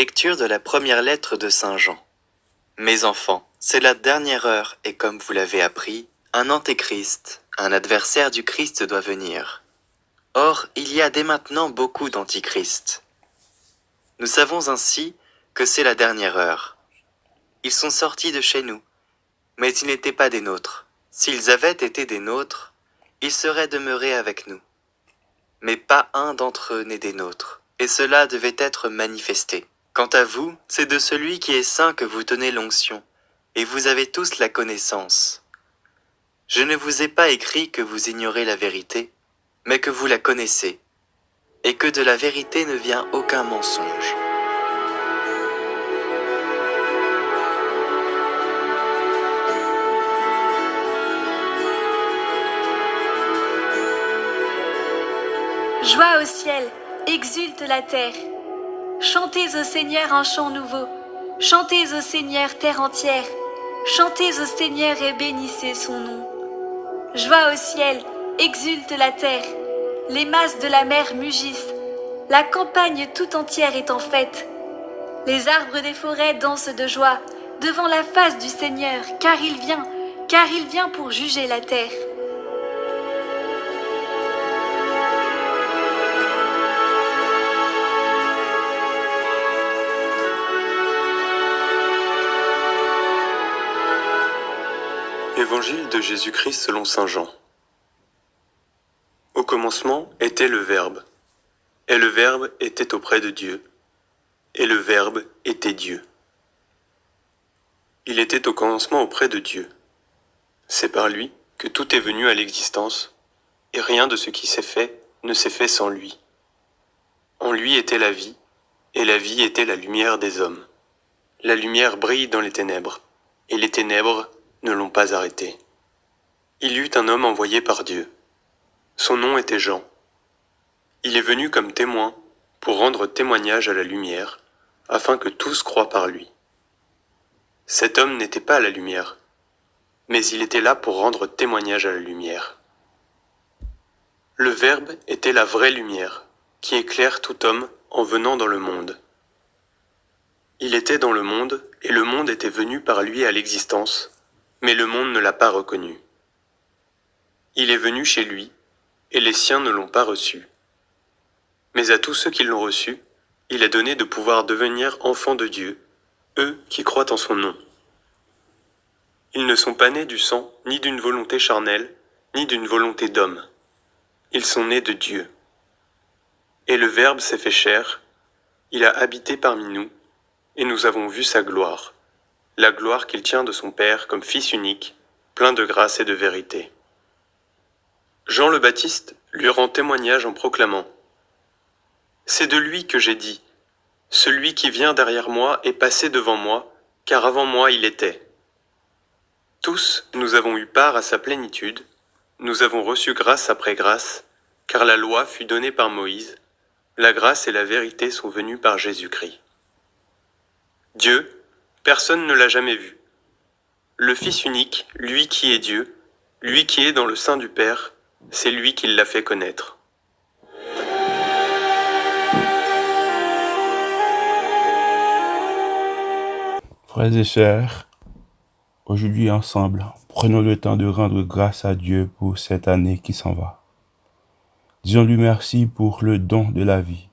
Lecture de la première lettre de Saint Jean. Mes enfants, c'est la dernière heure et comme vous l'avez appris, un antéchrist, un adversaire du Christ doit venir. Or, il y a dès maintenant beaucoup d'antichrists. Nous savons ainsi que c'est la dernière heure. Ils sont sortis de chez nous, mais ils n'étaient pas des nôtres. S'ils avaient été des nôtres, ils seraient demeurés avec nous. Mais pas un d'entre eux n'est des nôtres, et cela devait être manifesté. Quant à vous, c'est de celui qui est saint que vous tenez l'onction, et vous avez tous la connaissance. Je ne vous ai pas écrit que vous ignorez la vérité, mais que vous la connaissez, et que de la vérité ne vient aucun mensonge. Joie au ciel, exulte la terre. Chantez au Seigneur un chant nouveau. Chantez au Seigneur terre entière. Chantez au Seigneur et bénissez son nom. Joie au ciel, exulte la terre. Les masses de la mer mugissent. La campagne tout entière est en fête. Les arbres des forêts dansent de joie devant la face du Seigneur, car il vient, car il vient pour juger la terre. Évangile de Jésus-Christ selon Saint Jean. Au commencement était le Verbe, et le Verbe était auprès de Dieu, et le Verbe était Dieu. Il était au commencement auprès de Dieu. C'est par lui que tout est venu à l'existence, et rien de ce qui s'est fait ne s'est fait sans lui. En lui était la vie, et la vie était la lumière des hommes. La lumière brille dans les ténèbres, et les ténèbres ne l'ont pas arrêté. Il y eut un homme envoyé par Dieu. Son nom était Jean. Il est venu comme témoin pour rendre témoignage à la lumière, afin que tous croient par lui. Cet homme n'était pas à la lumière, mais il était là pour rendre témoignage à la lumière. Le Verbe était la vraie lumière, qui éclaire tout homme en venant dans le monde. Il était dans le monde, et le monde était venu par lui à l'existence, mais le monde ne l'a pas reconnu. Il est venu chez lui, et les siens ne l'ont pas reçu. Mais à tous ceux qui l'ont reçu, il a donné de pouvoir devenir enfants de Dieu, eux qui croient en son nom. Ils ne sont pas nés du sang, ni d'une volonté charnelle, ni d'une volonté d'homme. Ils sont nés de Dieu. Et le Verbe s'est fait chair, il a habité parmi nous, et nous avons vu sa gloire la gloire qu'il tient de son Père comme Fils unique, plein de grâce et de vérité. Jean le Baptiste lui rend témoignage en proclamant C'est de lui que j'ai dit, Celui qui vient derrière moi est passé devant moi, car avant moi il était. Tous nous avons eu part à sa plénitude, nous avons reçu grâce après grâce, car la loi fut donnée par Moïse, la grâce et la vérité sont venues par Jésus-Christ. Dieu, Personne ne l'a jamais vu. Le Fils unique, lui qui est Dieu, lui qui est dans le sein du Père, c'est lui qui l'a fait connaître. Frères et sœurs, aujourd'hui ensemble, prenons le temps de rendre grâce à Dieu pour cette année qui s'en va. Disons-lui merci pour le don de la vie.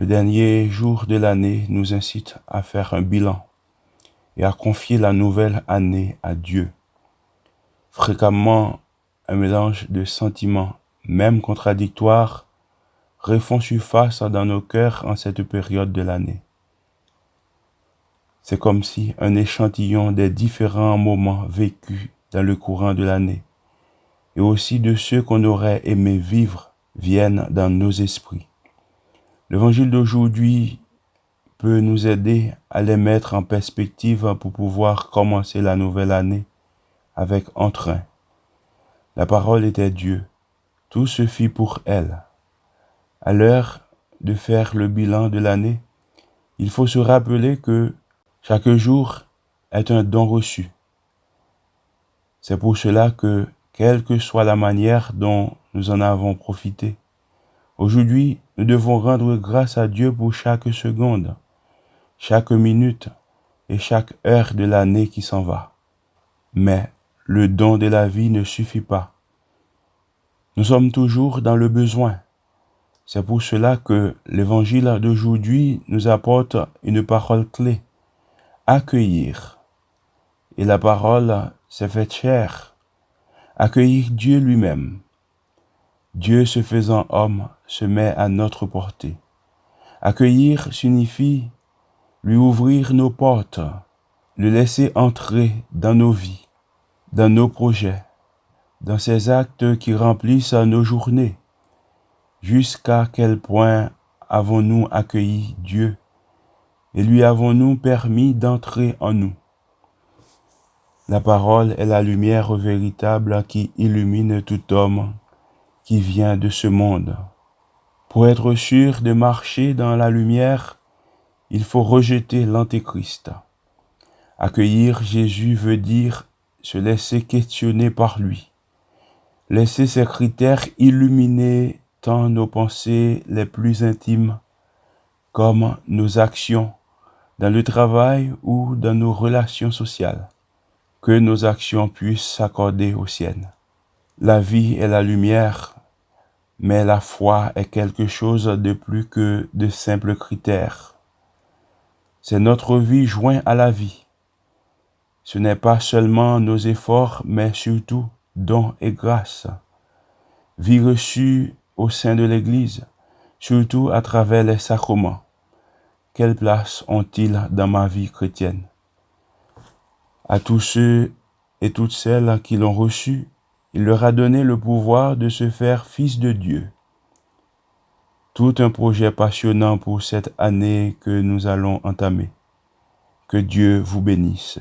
Le dernier jour de l'année nous incite à faire un bilan et à confier la nouvelle année à Dieu. Fréquemment, un mélange de sentiments, même contradictoires, refont surface dans nos cœurs en cette période de l'année. C'est comme si un échantillon des différents moments vécus dans le courant de l'année et aussi de ceux qu'on aurait aimé vivre viennent dans nos esprits. L'évangile d'aujourd'hui peut nous aider à les mettre en perspective pour pouvoir commencer la nouvelle année avec entrain. La parole était Dieu. Tout se fit pour elle. À l'heure de faire le bilan de l'année, il faut se rappeler que chaque jour est un don reçu. C'est pour cela que, quelle que soit la manière dont nous en avons profité, aujourd'hui nous devons rendre grâce à Dieu pour chaque seconde, chaque minute et chaque heure de l'année qui s'en va. Mais le don de la vie ne suffit pas. Nous sommes toujours dans le besoin. C'est pour cela que l'évangile d'aujourd'hui nous apporte une parole clé. Accueillir. Et la parole s'est faite chair. Accueillir Dieu lui-même. Dieu se faisant homme se met à notre portée. Accueillir signifie lui ouvrir nos portes, le laisser entrer dans nos vies, dans nos projets, dans ces actes qui remplissent nos journées. Jusqu'à quel point avons-nous accueilli Dieu et lui avons-nous permis d'entrer en nous? La parole est la lumière véritable qui illumine tout homme qui vient de ce monde. Pour être sûr de marcher dans la lumière, il faut rejeter l'antéchrist. Accueillir Jésus veut dire se laisser questionner par lui, laisser ses critères illuminer tant nos pensées les plus intimes comme nos actions dans le travail ou dans nos relations sociales, que nos actions puissent s'accorder aux siennes. La vie est la lumière, mais la foi est quelque chose de plus que de simples critères. C'est notre vie joint à la vie. Ce n'est pas seulement nos efforts, mais surtout dons et grâce. Vie reçue au sein de l'Église, surtout à travers les sacrements. Quelle place ont-ils dans ma vie chrétienne? À tous ceux et toutes celles qui l'ont reçu, il leur a donné le pouvoir de se faire fils de Dieu. Tout un projet passionnant pour cette année que nous allons entamer. Que Dieu vous bénisse.